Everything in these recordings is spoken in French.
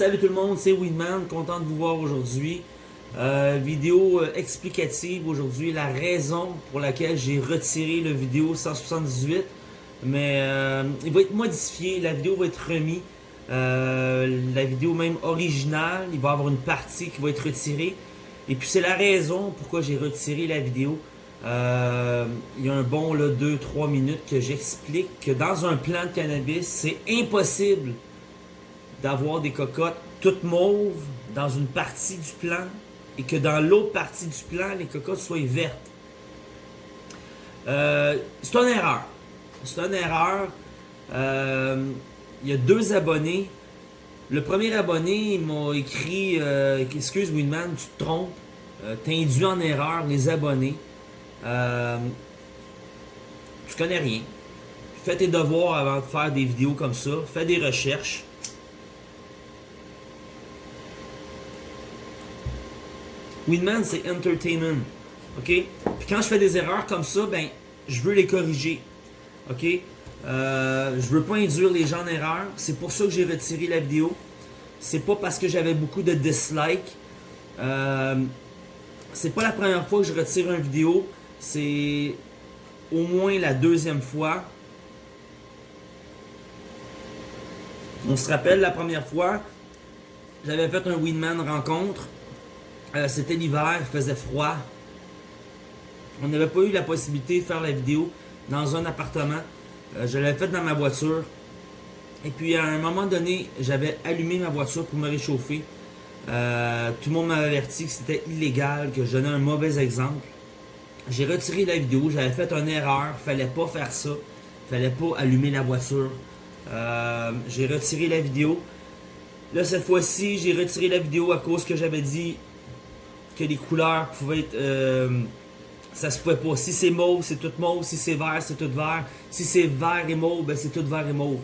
Salut tout le monde, c'est Winman, content de vous voir aujourd'hui. Euh, vidéo euh, explicative aujourd'hui, la raison pour laquelle j'ai retiré le vidéo 178. Mais euh, il va être modifié, la vidéo va être remise. la vidéo même originale, il va y avoir une partie qui va être retirée. Et puis c'est la raison pourquoi j'ai retiré la vidéo. il y a un bon 2-3 minutes que j'explique que dans un plan de cannabis, c'est impossible d'avoir des cocottes toutes mauves dans une partie du plan et que dans l'autre partie du plan, les cocottes soient vertes. Euh, c'est une erreur. C'est une erreur. Euh, il y a deux abonnés. Le premier abonné m'a écrit euh, Excuse Winman, tu te trompes. tu induit en erreur les abonnés. tu connais rien. Fais tes devoirs avant de faire des vidéos comme ça. Fais des recherches. Winman, c'est entertainment. OK? Puis quand je fais des erreurs comme ça, ben, je veux les corriger. OK? Euh, je veux pas induire les gens en erreur. C'est pour ça que j'ai retiré la vidéo. C'est pas parce que j'avais beaucoup de dislikes. Euh, c'est pas la première fois que je retire une vidéo. C'est au moins la deuxième fois. On se rappelle la première fois, j'avais fait un Winman rencontre. Euh, c'était l'hiver, il faisait froid. On n'avait pas eu la possibilité de faire la vidéo dans un appartement. Euh, je l'avais fait dans ma voiture. Et puis à un moment donné, j'avais allumé ma voiture pour me réchauffer. Euh, tout le monde m'avait averti que c'était illégal, que je donnais un mauvais exemple. J'ai retiré la vidéo, j'avais fait une erreur, fallait pas faire ça. Fallait pas allumer la voiture. j'ai retiré la vidéo. Là, cette fois-ci, j'ai retiré la vidéo à cause que j'avais dit que les couleurs pouvaient être... Euh, ça se pouvait pas. Si c'est mauve, c'est tout mauve. Si c'est vert, c'est tout vert. Si c'est vert et mauve, ben c'est tout vert et mauve.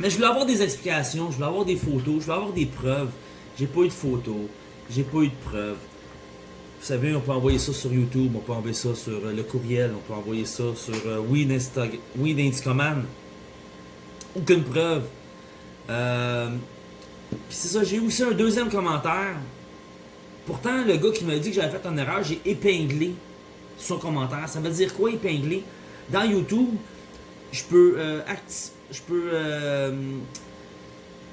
Mais je voulais avoir des explications, je voulais avoir des photos, je voulais avoir des preuves. J'ai pas eu de photos, j'ai pas eu de preuves. Vous savez, on peut envoyer ça sur YouTube, on peut envoyer ça sur euh, le courriel, on peut envoyer ça sur euh, Weed, Command. Aucune preuve. Euh, Puis c'est ça, j'ai aussi un deuxième commentaire Pourtant, le gars qui m'a dit que j'avais fait une erreur, j'ai épinglé son commentaire. Ça veut dire quoi épingler? Dans YouTube, je peux, euh, je peux euh,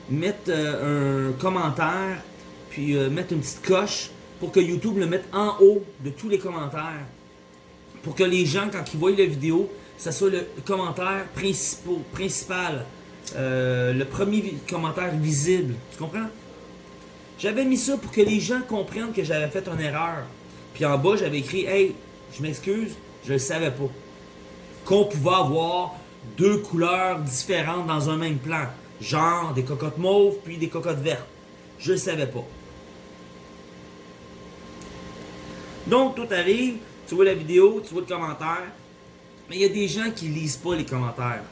mettre euh, un commentaire, puis mettre une petite coche pour que YouTube le mette en haut de tous les commentaires. Pour que les gens, quand ils voient la vidéo, ça soit le commentaire principal. le premier commentaire visible. Tu comprends? J'avais mis ça pour que les gens comprennent que j'avais fait une erreur. Puis en bas, j'avais écrit « Hey, je m'excuse, je le savais pas. » Qu'on pouvait avoir deux couleurs différentes dans un même plan. Genre des cocottes mauves puis des cocottes vertes. Je le savais pas. Donc, tout arrive, tu vois la vidéo, tu vois le commentaire, mais il y a des gens qui lisent pas les commentaires.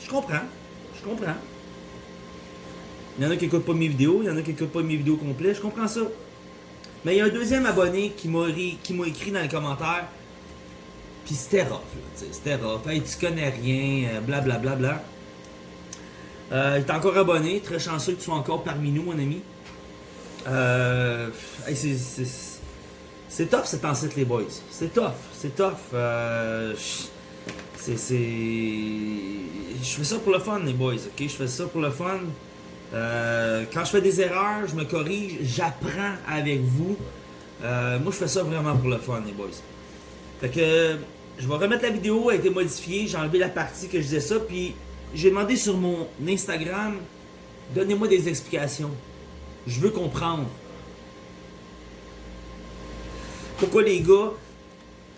Je comprends, je comprends. Il y en a qui n'écoutent pas mes vidéos, il y en a qui n'écoutent pas mes vidéos complètes, je comprends ça. Mais il y a un deuxième abonné qui m'a écrit dans les commentaires, puis c'était rough, c'était rough. Hey, tu connais rien, blablabla. Bla, bla, bla. Euh, il est encore abonné, très chanceux que tu sois encore parmi nous, mon ami. Euh, c'est tough cet ancêtre, les boys. C'est tough, c'est tough. Euh, c'est. Je fais ça pour le fun, les boys, ok? Je fais ça pour le fun. Euh, quand je fais des erreurs, je me corrige, j'apprends avec vous. Euh, moi, je fais ça vraiment pour le fun, les boys. Fait que je vais remettre la vidéo, elle a été modifiée, j'ai enlevé la partie que je disais ça, puis j'ai demandé sur mon Instagram, donnez-moi des explications. Je veux comprendre. Pourquoi les gars,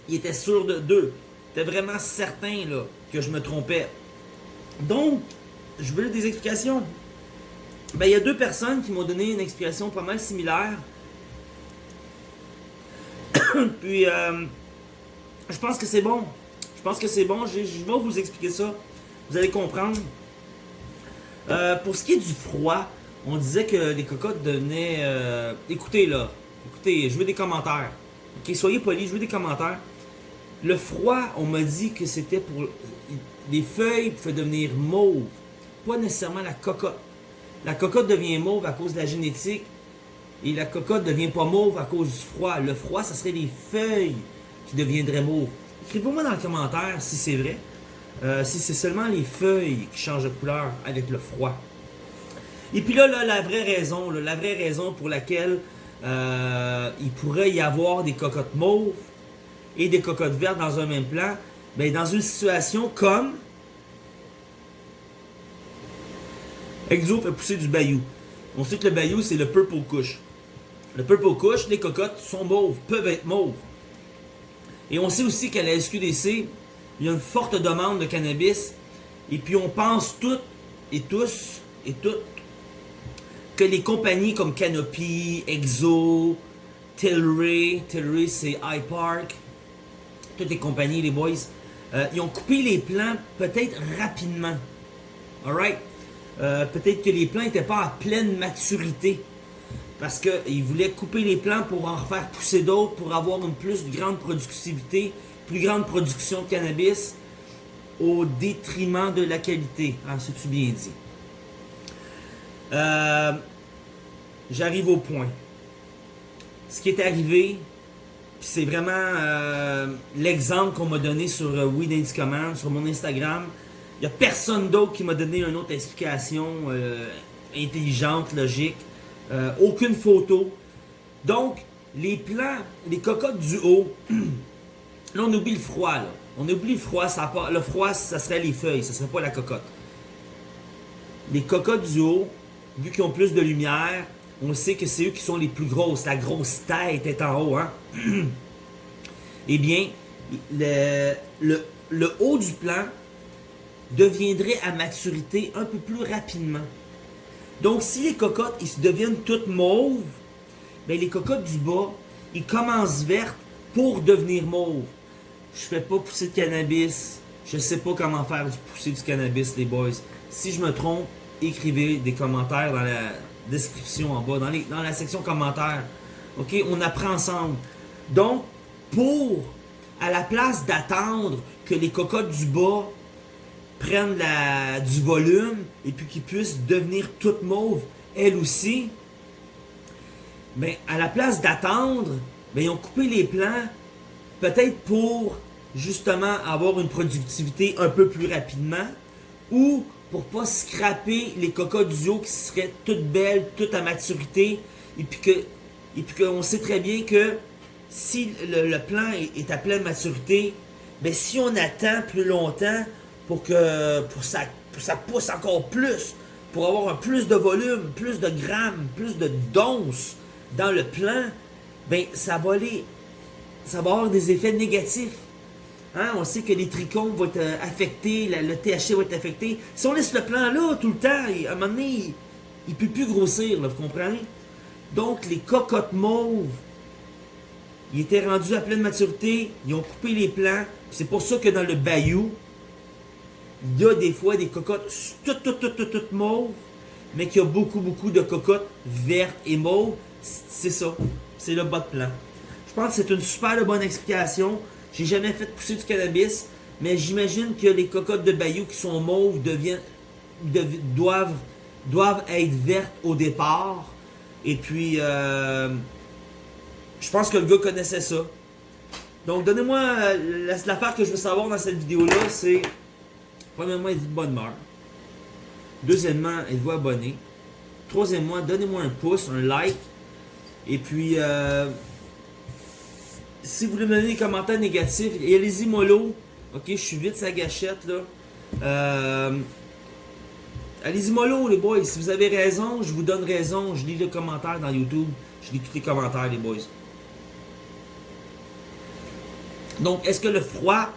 ils étaient sûrs de d'eux? Étaient vraiment certains là, que je me trompais? Donc, je veux des explications. Ben, il y a deux personnes qui m'ont donné une explication pas mal similaire. Puis, euh, je pense que c'est bon. Je pense que c'est bon. Je, vais vous expliquer ça. Vous allez comprendre. Euh, pour ce qui est du froid, on disait que les cocottes devenaient... Euh, écoutez, là. Écoutez, je veux des commentaires. Ok, soyez polis, je veux des commentaires. Le froid, on m'a dit que c'était pour... Les feuilles pouvaient devenir mauves. Pas nécessairement la cocotte. La cocotte devient mauve à cause de la génétique et la cocotte devient pas mauve à cause du froid. Le froid, ça serait les feuilles qui deviendraient mauves. Écrivez-moi dans les commentaires si c'est vrai. Euh, si c'est seulement les feuilles qui changent de couleur avec le froid. Et puis là, la vraie raison, la vraie raison pour laquelle euh, il pourrait y avoir des cocottes mauves et des cocottes vertes dans un même plan, ben, dans une situation comme Exo fait pousser du bayou. On sait que le bayou, c'est le purple kush. Le purple kush, les cocottes sont mauves, peuvent être mauves. Et on sait aussi qu'à la SQDC, il y a une forte demande de cannabis. Et puis on pense toutes et tous et toutes que les compagnies comme Canopy, Exo, Tilray, Tilray c'est iPark, toutes les compagnies, les boys, euh, ils ont coupé les plants peut-être rapidement. Alright? Euh, peut-être que les plants n'étaient pas à pleine maturité. Parce qu'ils voulaient couper les plants pour en faire pousser d'autres, pour avoir une plus grande productivité, plus grande production de cannabis, au détriment de la qualité. Ah, c'est-tu bien dit? Euh, j'arrive au point. Ce qui est arrivé, c'est vraiment euh, l'exemple qu'on m'a donné sur euh, Weed Command, sur mon Instagram. Il n'y a personne d'autre qui m'a donné une autre explication intelligente, logique. aucune photo. Donc, les plants, les cocottes du haut, là on oublie le froid. Là. On oublie le froid. Le froid, ça serait les feuilles, ça serait pas la cocotte. Les cocottes du haut, vu qu'ils ont plus de lumière, on sait que c'est eux qui sont les plus grosses. La grosse tête est en haut. Hein? eh bien, le, le, haut du plan deviendrait à maturité un peu plus rapidement. Donc, si les cocottes ils se deviennent toutes mauves, bien, les cocottes du bas, ils commencent vertes pour devenir mauves. Je fais pas pousser de cannabis. Je sais pas comment faire pousser du cannabis, les boys. Si je me trompe, écrivez des commentaires dans la description en bas, dans, les, dans la section commentaires. OK? On apprend ensemble. Donc, pour, à la place d'attendre que les cocottes du bas prennent du volume et puis qu'ils puissent devenir toutes mauves, elles aussi, ben, à la place d'attendre, ben, ils ont coupé les plants, peut-être pour justement avoir une productivité un peu plus rapidement, ou pour pas scraper les cocottes du haut qui seraient toutes belles, toutes à maturité, et puis que qu'on sait très bien que si le, plant est, à pleine maturité, ben si on attend plus longtemps pour que pour ça, ça pousse encore plus, pour avoir plus de volume, plus de grammes, plus de dons dans le plant, ben ça va aller, ça va avoir des effets négatifs. Hein, on sait que les trichomes vont être euh, affectés, le THC va être affecté. Si on laisse le plan là tout le temps, à un moment donné, il ne peut plus grossir, vous comprenez? Donc, les cocottes mauves, ils étaient rendus à pleine maturité, ils ont coupé les plants. C'est pour ça que dans le bayou, il y a des fois des cocottes toutes, toutes, toutes, toutes, mauves, mais qu'il y a beaucoup, beaucoup de cocottes vertes et mauves. C'est ça. C'est le bas de plan. Je pense que c'est une super bonne explication. J'ai jamais fait pousser du cannabis, mais j'imagine que les cocottes de bayou qui sont mauves deviennent, doivent, doivent être vertes au départ. Et puis, euh, je pense que le gars connaissait ça. Donc, donnez-moi euh, l'affaire que je veux savoir dans cette vidéo-là, c'est premièrement, êtes-vous de bonne humeur. Deuxièmement, êtes-vous abonné. Troisièmement, donnez-moi un pouce, un like. Et puis, euh, si vous voulez me donner des commentaires négatifs, allez-y mollo. Ok, je suis vite sa gâchette là. Euh, allez-y mollo les boys. Si vous avez raison, je vous donne raison. Je lis les commentaires dans YouTube. Je lis tous les commentaires les boys. Donc, est-ce que le froid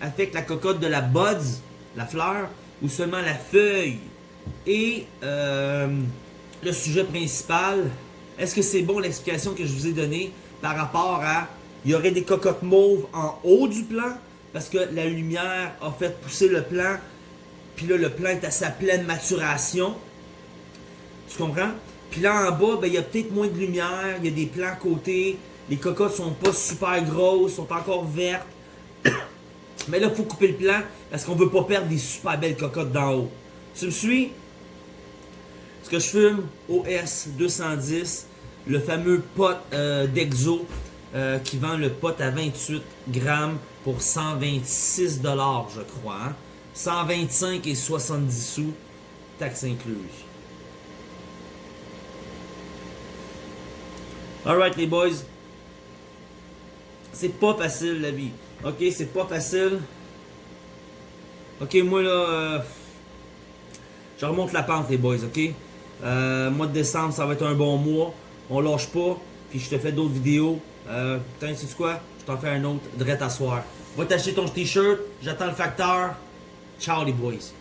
affecte la cocotte de la buds, la fleur, ou seulement la feuille? Et euh, le sujet principal, est-ce que c'est bon l'explication que je vous ai donnée par rapport à il y aurait des cocottes mauves en haut du plant parce que la lumière a fait pousser le plant. Puis là, le plant est à sa pleine maturation. Tu comprends? Puis là, en bas, ben, il y a peut-être moins de lumière. Il y a des plants à côté. Les cocottes sont pas super grosses, sont encore vertes. Mais là, il faut couper le plant parce qu'on veut pas perdre des super belles cocottes d'en haut. Tu me suis? Ce que je fume, OS 210, le fameux pot euh, d'Exo euh, qui vend le pot à 28 grammes pour 126 dollars, je crois. hein. 125 et 70 sous, taxes incluses. Alright les boys, c'est pas facile la vie. Ok, c'est pas facile. Ok, moi là, euh, je remonte la pente les boys, ok? Euh, mois de décembre, ça va être un bon mois. On lâche pas. Puis je te fais d'autres vidéos. Euh, putain, sais-tu quoi? Je t'en fais un autre, direct à soir. Va t'acheter ton t-shirt, j'attends le facteur. Ciao les boys.